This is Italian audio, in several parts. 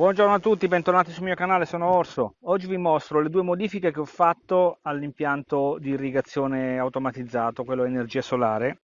Buongiorno a tutti, bentornati sul mio canale, sono Orso. Oggi vi mostro le due modifiche che ho fatto all'impianto di irrigazione automatizzato, quello energia solare.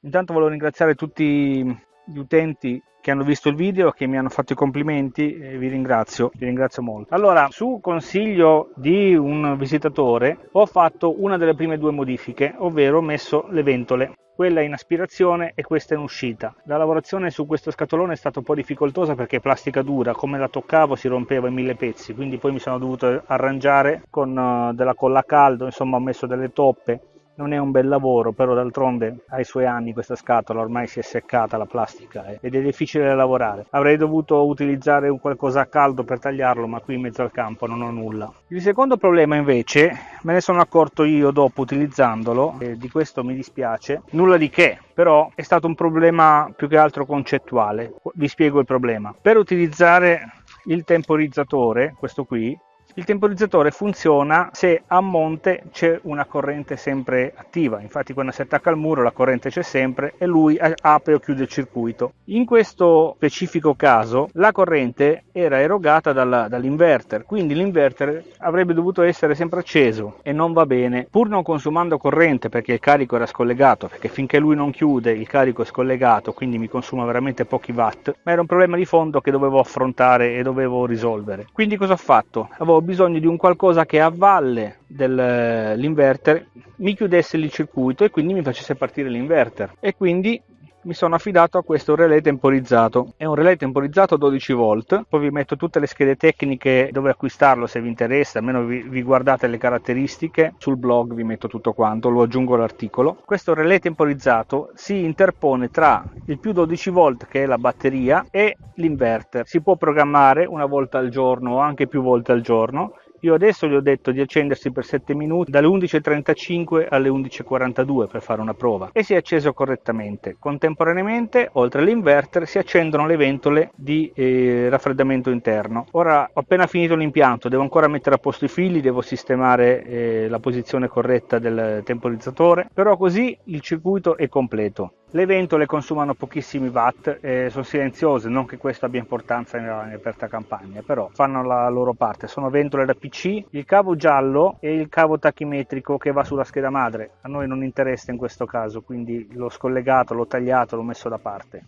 Intanto volevo ringraziare tutti gli utenti che hanno visto il video, che mi hanno fatto i complimenti e vi ringrazio, vi ringrazio molto. Allora, su consiglio di un visitatore ho fatto una delle prime due modifiche, ovvero ho messo le ventole quella in aspirazione e questa in uscita. La lavorazione su questo scatolone è stata un po' difficoltosa perché è plastica dura, come la toccavo si rompeva in mille pezzi, quindi poi mi sono dovuto arrangiare con uh, della colla a caldo, insomma ho messo delle toppe non è un bel lavoro, però d'altronde ha i suoi anni questa scatola, ormai si è seccata la plastica eh, ed è difficile da lavorare. Avrei dovuto utilizzare un qualcosa a caldo per tagliarlo, ma qui in mezzo al campo non ho nulla. Il secondo problema invece, me ne sono accorto io dopo utilizzandolo, e di questo mi dispiace, nulla di che, però è stato un problema più che altro concettuale. Vi spiego il problema. Per utilizzare il temporizzatore, questo qui, il temporizzatore funziona se a monte c'è una corrente sempre attiva, infatti quando si attacca al muro la corrente c'è sempre e lui apre o chiude il circuito. In questo specifico caso la corrente era erogata dalla, dall'inverter, quindi l'inverter avrebbe dovuto essere sempre acceso e non va bene, pur non consumando corrente perché il carico era scollegato, perché finché lui non chiude il carico è scollegato, quindi mi consuma veramente pochi watt, ma era un problema di fondo che dovevo affrontare e dovevo risolvere. Quindi cosa ho fatto? Avevo bisogno di un qualcosa che a valle dell'inverter mi chiudesse il circuito e quindi mi facesse partire l'inverter. E quindi mi sono affidato a questo relay temporizzato. È un relay temporizzato 12 volt. Poi vi metto tutte le schede tecniche dove acquistarlo se vi interessa almeno vi, vi guardate le caratteristiche. Sul blog vi metto tutto quanto lo aggiungo all'articolo. Questo relay temporizzato si interpone tra il più 12 volt che è la batteria e l'inverter. Si può programmare una volta al giorno o anche più volte al giorno io adesso gli ho detto di accendersi per 7 minuti dalle 11.35 alle 11.42 per fare una prova e si è acceso correttamente. Contemporaneamente, oltre all'inverter, si accendono le ventole di eh, raffreddamento interno. Ora ho appena finito l'impianto, devo ancora mettere a posto i fili, devo sistemare eh, la posizione corretta del temporizzatore, però così il circuito è completo. Le ventole consumano pochissimi watt, eh, sono silenziose, non che questo abbia importanza in, in aperta campagna, però fanno la loro parte. Sono ventole da PC, il cavo giallo e il cavo tachimetrico che va sulla scheda madre. A noi non interessa in questo caso, quindi l'ho scollegato, l'ho tagliato, l'ho messo da parte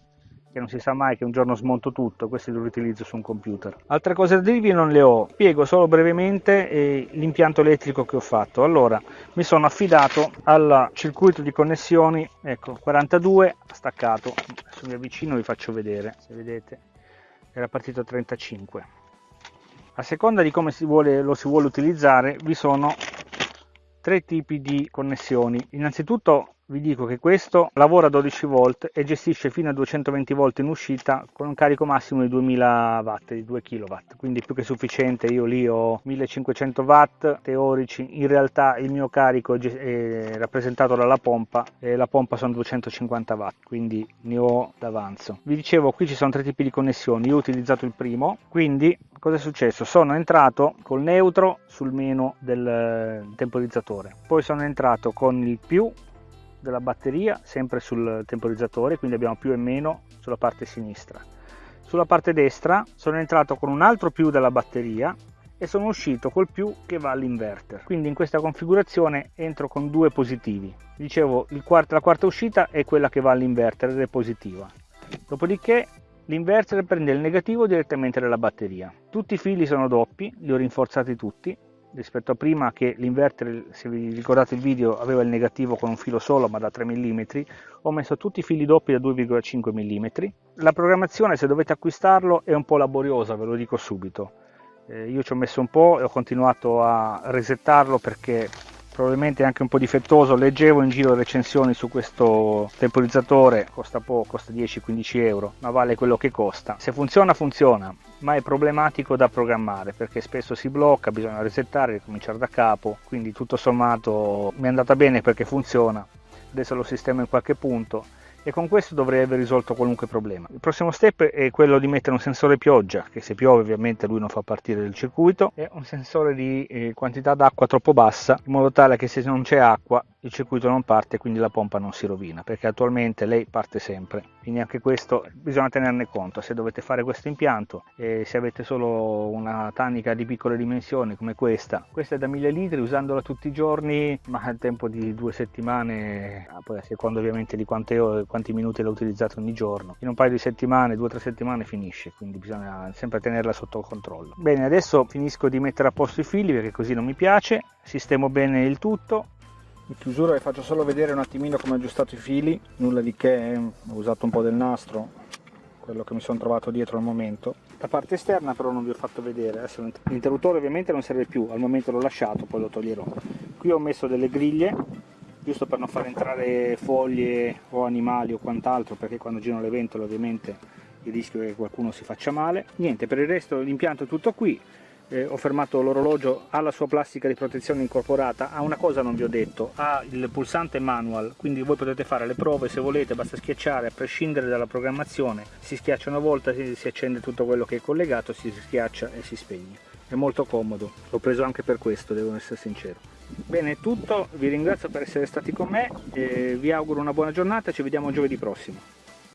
che non si sa mai che un giorno smonto tutto, questi li utilizzo su un computer. Altre cose da dirvi non le ho, spiego solo brevemente eh, l'impianto elettrico che ho fatto. Allora, mi sono affidato al circuito di connessioni, ecco, 42 staccato, adesso mi avvicino e vi faccio vedere, se vedete, era partito 35. A seconda di come si vuole, lo si vuole utilizzare, vi sono tre tipi di connessioni. Innanzitutto vi dico che questo lavora a 12 volt e gestisce fino a 220 volt in uscita con un carico massimo di 2000 watt di 2 kW quindi più che sufficiente io lì ho 1500 watt teorici. In realtà il mio carico è rappresentato dalla pompa e la pompa sono 250 watt quindi ne ho d'avanzo. Vi dicevo qui ci sono tre tipi di connessioni. Io ho utilizzato il primo quindi cosa è successo? Sono entrato col neutro sul meno del temporizzatore poi sono entrato con il più della batteria sempre sul temporizzatore quindi abbiamo più e meno sulla parte sinistra. Sulla parte destra sono entrato con un altro più della batteria e sono uscito col più che va all'inverter. Quindi in questa configurazione entro con due positivi. Dicevo quarto, la quarta uscita è quella che va all'inverter ed è positiva. Dopodiché l'inverter prende il negativo direttamente dalla batteria. Tutti i fili sono doppi li ho rinforzati tutti rispetto a prima che l'inverter, se vi ricordate il video, aveva il negativo con un filo solo ma da 3 mm, ho messo tutti i fili doppi da 2,5 mm. La programmazione, se dovete acquistarlo, è un po' laboriosa, ve lo dico subito. Eh, io ci ho messo un po' e ho continuato a resettarlo perché probabilmente anche un po' difettoso. Leggevo in giro recensioni su questo temporizzatore costa poco costa 10-15 euro ma vale quello che costa. Se funziona funziona ma è problematico da programmare perché spesso si blocca bisogna resettare ricominciare da capo quindi tutto sommato mi è andata bene perché funziona. Adesso lo sistemo in qualche punto e con questo dovrei aver risolto qualunque problema. Il prossimo step è quello di mettere un sensore pioggia, che se piove ovviamente lui non fa partire il circuito, e un sensore di eh, quantità d'acqua troppo bassa, in modo tale che se non c'è acqua il circuito non parte quindi la pompa non si rovina, perché attualmente lei parte sempre. Quindi anche questo bisogna tenerne conto, se dovete fare questo impianto e se avete solo una tanica di piccole dimensioni come questa, questa è da 1000 litri, usandola tutti i giorni, ma al tempo di due settimane, ah, poi a seconda ovviamente di quante ore, quanti minuti l'ho utilizzato ogni giorno, in un paio di settimane, due o tre settimane finisce, quindi bisogna sempre tenerla sotto controllo. Bene, adesso finisco di mettere a posto i fili perché così non mi piace, sistemo bene il tutto in chiusura vi faccio solo vedere un attimino come ho aggiustato i fili. Nulla di che ho usato un po' del nastro quello che mi sono trovato dietro al momento. La parte esterna però non vi ho fatto vedere. L'interruttore ovviamente non serve più. Al momento l'ho lasciato poi lo toglierò. Qui ho messo delle griglie giusto per non far entrare foglie o animali o quant'altro perché quando girano le ventole ovviamente il rischio è che qualcuno si faccia male. Niente per il resto l'impianto è tutto qui eh, ho fermato l'orologio, ha la sua plastica di protezione incorporata, ha una cosa non vi ho detto, ha il pulsante manual, quindi voi potete fare le prove se volete, basta schiacciare a prescindere dalla programmazione, si schiaccia una volta, si, si accende tutto quello che è collegato, si schiaccia e si spegne. È molto comodo, l'ho preso anche per questo, devo essere sincero. Bene, è tutto, vi ringrazio per essere stati con me, vi auguro una buona giornata, ci vediamo giovedì prossimo.